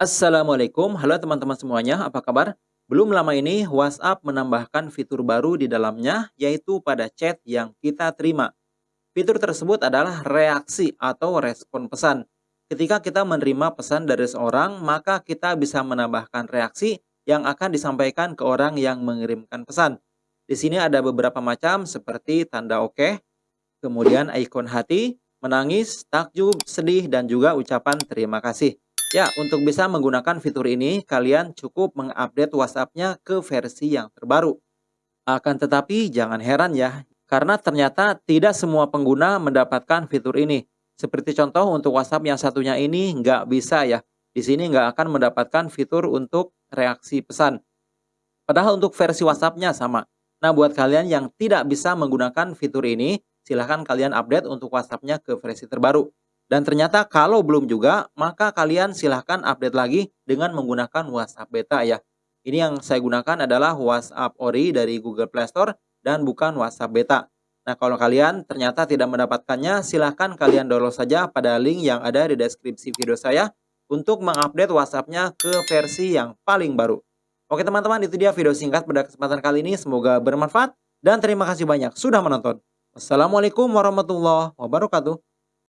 Assalamualaikum, halo teman-teman semuanya, apa kabar? Belum lama ini WhatsApp menambahkan fitur baru di dalamnya, yaitu pada chat yang kita terima. Fitur tersebut adalah reaksi atau respon pesan. Ketika kita menerima pesan dari seorang, maka kita bisa menambahkan reaksi yang akan disampaikan ke orang yang mengirimkan pesan. Di sini ada beberapa macam seperti tanda oke, kemudian ikon hati, menangis, takjub, sedih, dan juga ucapan terima kasih. Ya, untuk bisa menggunakan fitur ini, kalian cukup mengupdate WhatsApp-nya ke versi yang terbaru. Akan tetapi, jangan heran ya, karena ternyata tidak semua pengguna mendapatkan fitur ini. Seperti contoh untuk WhatsApp yang satunya ini nggak bisa ya. Di sini nggak akan mendapatkan fitur untuk reaksi pesan. Padahal untuk versi WhatsApp-nya sama. Nah, buat kalian yang tidak bisa menggunakan fitur ini, silahkan kalian update untuk WhatsApp-nya ke versi terbaru. Dan ternyata kalau belum juga, maka kalian silahkan update lagi dengan menggunakan WhatsApp Beta ya. Ini yang saya gunakan adalah WhatsApp Ori dari Google Play Store dan bukan WhatsApp Beta. Nah, kalau kalian ternyata tidak mendapatkannya, silahkan kalian download saja pada link yang ada di deskripsi video saya untuk mengupdate WhatsApp-nya ke versi yang paling baru. Oke teman-teman, itu dia video singkat pada kesempatan kali ini. Semoga bermanfaat dan terima kasih banyak sudah menonton. Wassalamualaikum warahmatullahi wabarakatuh.